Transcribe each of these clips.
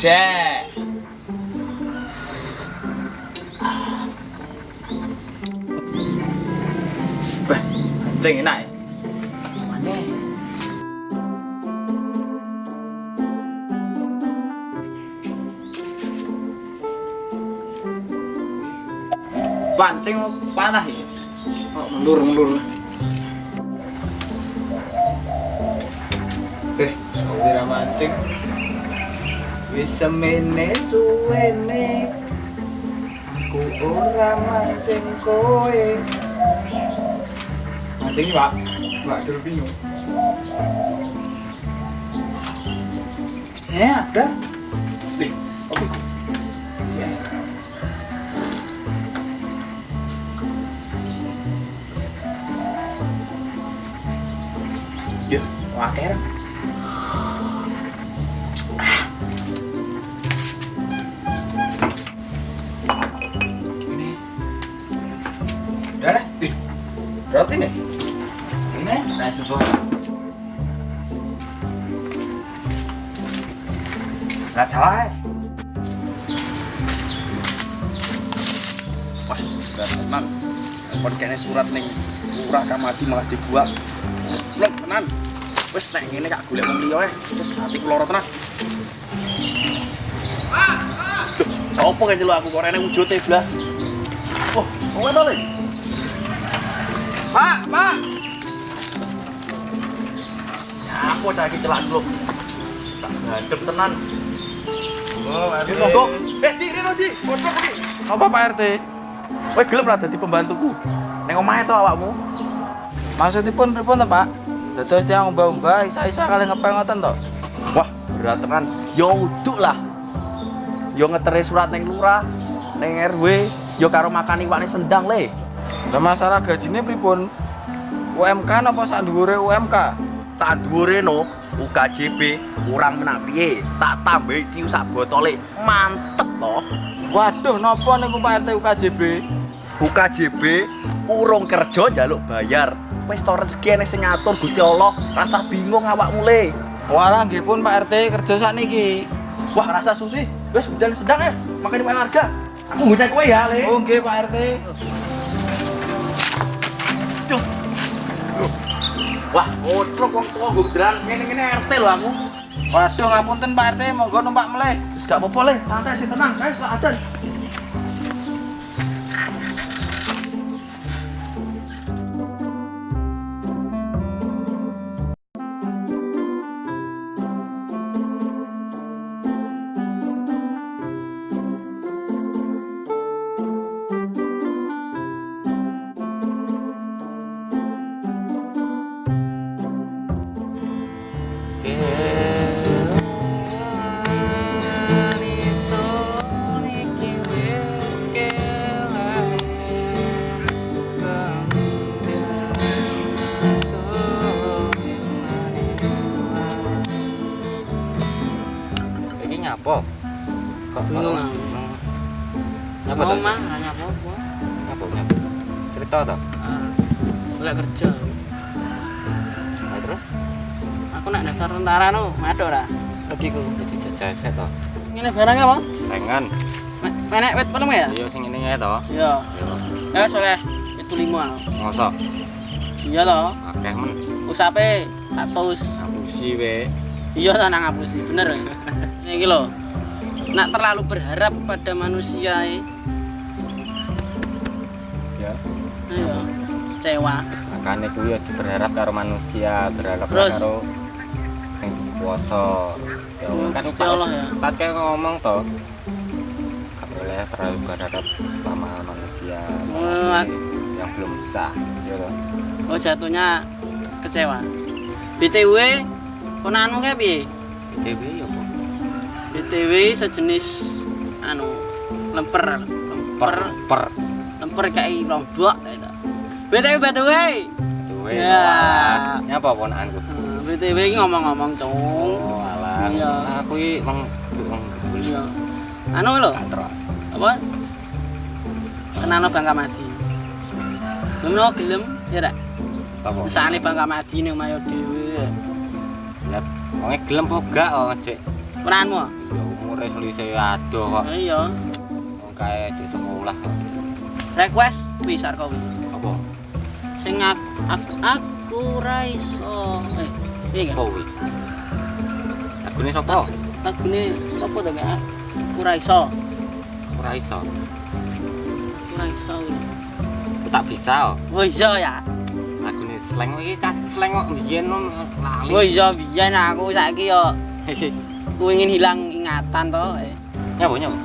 Buset. Bah. Anjing. Pancing panah ya. Oh, mundur mundur. Eh, sawira mancing. Wis semene suwene aku ora mancing kowe. Mancing iki, Pak. Mbak Delpino. Eh, ada. Nih, oke. Ya. Ya, waker. Roti nih. Ini, bawang. Nggak salah. eh. Wah, sudah tenan. Kon kene surat ning lurah kamati malah dibuat. Blok tenan. Wis nek ngene gak golek wong liya eh. Wis ati keloro tenan. Sopo kan nyeluk aku kok rene wujute blah. Oh, wong to. Pak, Pak. Ya, cah iki celak blok. Tak ngadep tenan. Oh, RT. monggo. Eh, di rene di. Pocok iki. Apa Pak RT? Kowe gelem ra dadi pembantuku? Ning omahe to awakmu? Maksudipun pripun to, Pak? Dados tiyang mbah-mbah isa-isa kali ngepel ngoten to. Wah, berat tenan. Ya uduk lah. Ya ngeteri surat ning lurah, ning RW, ya karo makan iwakne sendang le. Lah masalah gajine pripun? UMK napa sak dhuwure UMK? Sak dhuwure no, UKJB kurang menak piye? Tak tambahi ciu sak botole. Mantep toh. Waduh, napa niku Pak RT UKJB? UKJB urung kerja njaluk bayar. Wis to rezeki nek sing ngatur Gusti Allah, rasa bingung awakmu le. Walah nggih pun Pak RT kerja sakniki. Wah, rasa susi. Wis hujan sedang ya. Makanya harga. Aku ngundang kowe ya, Le. Oh nggih Pak RT. Wah, otrok wong tuwa nggo beneran ngene-ngene RT lho aku. Waduh, ngapunten Pak RT, monggo numpak meleh. Wis gak apa-apa le, santai sih tenang, guys, lah adan. Nyapo? Kok Bingung kok- Mau to? mah nanya apa? Nyapo nyapo. Cerita to. Boleh kerja. Nah, terus Aku nak daftar tentara nu, ada ora? Regiku. jadi jajah set to. Ini barangnya apa? Pengen. Menek pelem ya? Iya sing ngene ae to. Iya. Yo, Ya soleh itu lima. mosok Iya loh. akeh men Usape status. ngapusi we. Iya nang ngapusi, bener. Ini iki lho. Nak terlalu berharap pada manusia eh. Ya. Iya. Cewa. Makane kuwi aja berharap karo manusia, berharap Terus? karo sing kuwasa. Ya Hmm, kan Allah ya. Kayak ngomong to. Gak boleh terlalu berharap sama manusia Hmm, yang belum sah, ya toh. Oh jatuhnya kecewa. BTW, konanmu kayak piye? DW ya. BTW sejenis anu lemper lemper Per lemper kayak lombok gitu. BTW BTW. duwe. Ya. Nyapa? Hmm, BTW ngomong-ngomong cung. Oh, alah. Iya. Aku wong gebul. Iya. Anu Kantor. apa? Kenano Bangka Madi. Belum gelem ya rak. Apa? Kesane Bangka Madi ning mayo dhewe. Lah, wong gelem apa gak oh, Cek? Peranmu? Ya umur umure selisih adoh kok. Iya. Wong kae sekolah kok. Request wis arep kuwi. Apa? Sing aku aku, aku ra iso. Eh, piye Apa kuwi? Lagune sapa? Lagune sapa to gak? Aku ra iso. Ora iso. Aku ra iso. Aku tak bisa. oh. Oh iya ya. Lagune slang iki cah slang kok biyen nom lali. Oh iya biyen aku saiki yo aku ingin hilang ingatan to. Eh. Nyapa nyapa?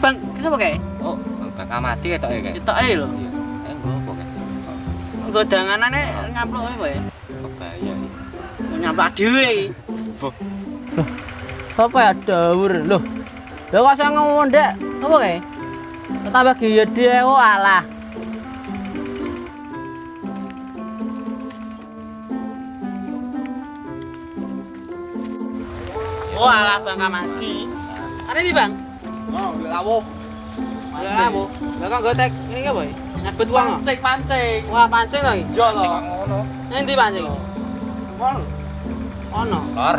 Bang, siapa kayak? Oh, bakal mati ya toh ya kayak? Toh ayo loh. Enggak apa kayak? Enggak ada nganan nih ya boy. Oke ya. Mau nyapa dewi? Apa ya dawur loh? Lo kok saya ngomong dek? Apa kayak? Tetap bagi dia, oh alah. Oh alah Bang Kamadi. Are iki Bang? Oh, lawuh. Lawo. Lah kok gotek ini apa ya? Nyabet uang? Pancing pancing. Wah pancing to iki. Yo to. Ngono. Endi pancing? Wong Ono. Lor.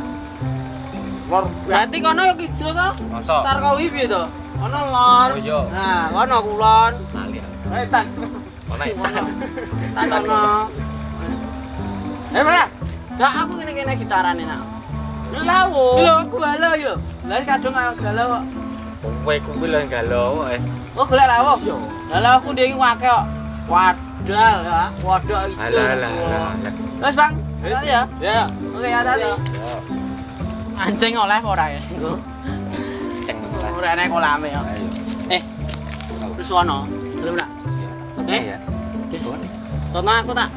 lor Berarti kono kidul to? Masa? Sarkawi piye to? Ono lor. Oh, iya. Nah, kono kulon. Lali. wetan. Ono iki. Kono. Tan ono. Eh, mana? Gak aku kene-kene gitarane nak. Lawo. Lho, aku galau yo. Lah kadung galau kok. Kowe kuwi lho galau eh. Oh, golek lawo. Galau aku ndek iki wake kok. Wadal ya, wadok itu. Alah alah alah. Wes, Bang. Wes ya. Ya. Oke, hati-hati. Anjing oleh ora ya? Ceng lah. Ora enek kolame ya. Ayo. Eh. Terus ono. Belum nak. Oke Eh? ya. Tono aku tak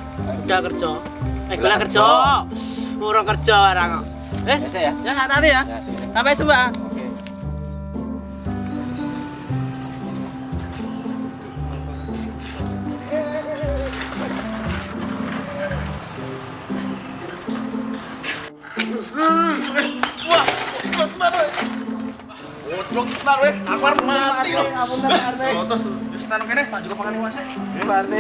udah kerja. Eh, gue kerja. Urung kerja barang kok. Wes, Yes, ya. ya hati-hati ya. Ya. Sampai jumpa. Tenan aku arep mati lho. Ngapunten Pak RT. Oh, terus wis tenan kene, Pak juga pangan wase. Nggih, Pak RT.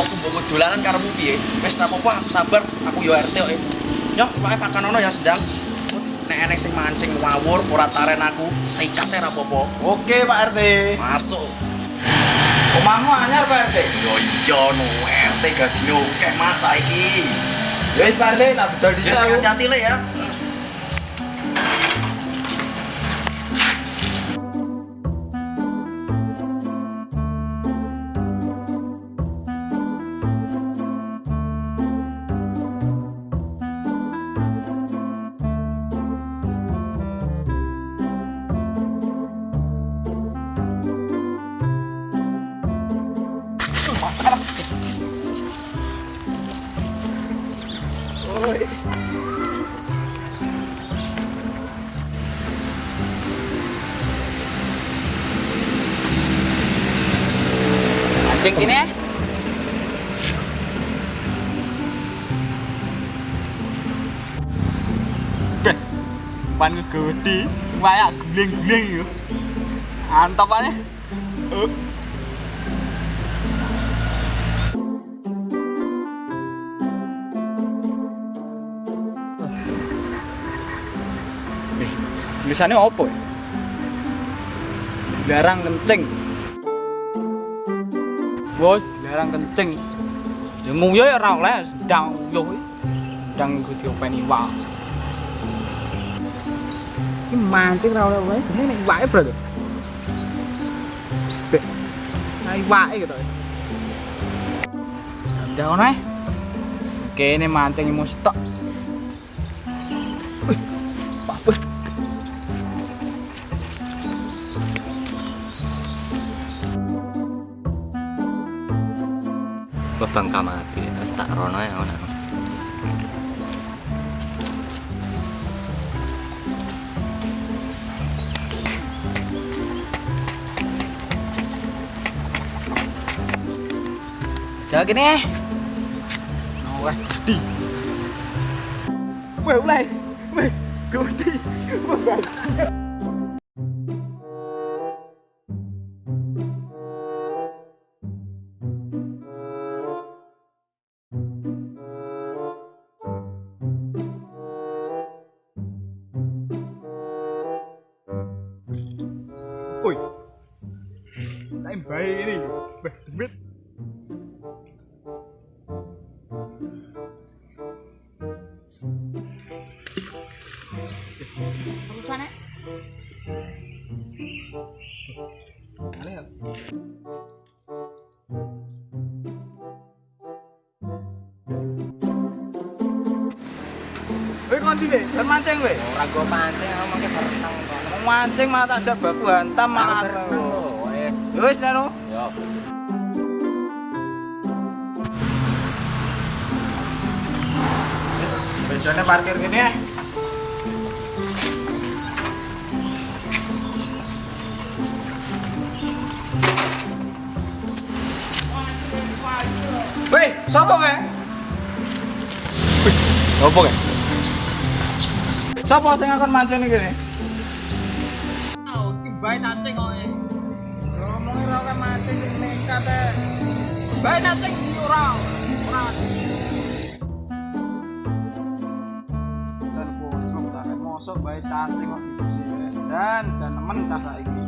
Aku mbok dolanan karepmu piye? Wis ra apa-apa, aku sabar, aku yo RT kok. Yo, pakai pakanono ya sedang. Nek enek sing mancing ngawur ora taren aku, sikate ra apa-apa. Oke Pak RT. Masuk. Omahmu anyar Pak RT. Yo iya no RT gajine oke Mas saiki. Ya wis Pak RT, tak bedol Wis aku. hati-hati le ya. Anjing ini ya. Pan ngegedi, kayak gling-gling yo. Antap aja. Tulisannya apa ya? Dilarang kencing. Bos, dilarang kencing. Ya nguyu ya ora oleh, sedang nguyu. Sedang iku diopeni wae. Ini mancing ra oleh wae, ini nek wae bro. Bek. Naik wae gitu. Udah ono ae. Kene mancing mau stok. Bang kamati. Wis tak rono ya ngono. Jaga gini eh. Oleh di. Weh, oleh. Weh, gudi. Weh, Woi. Time baik ini. Beh, demit. Urusannya Aneh ya? Weh kok ndi weh? Kan mancing weh. Ora go pancing aku mangke berenang kok. Mau mancing malah tak ajak baku hantam malah. Lho, eh. Ya wis neno. Yo. Wis, bejone parkir gini ya. Weh, sapa weh? Apa kan? Sapa sing akan mancing iki bae cacing kok. eh. Ngomongi ra kan mancing sing nekat e. Bae cacing ora. Ora. Dan kocok tak mosok bae cacing kok gitu sih. Dan jan nemen cah saiki.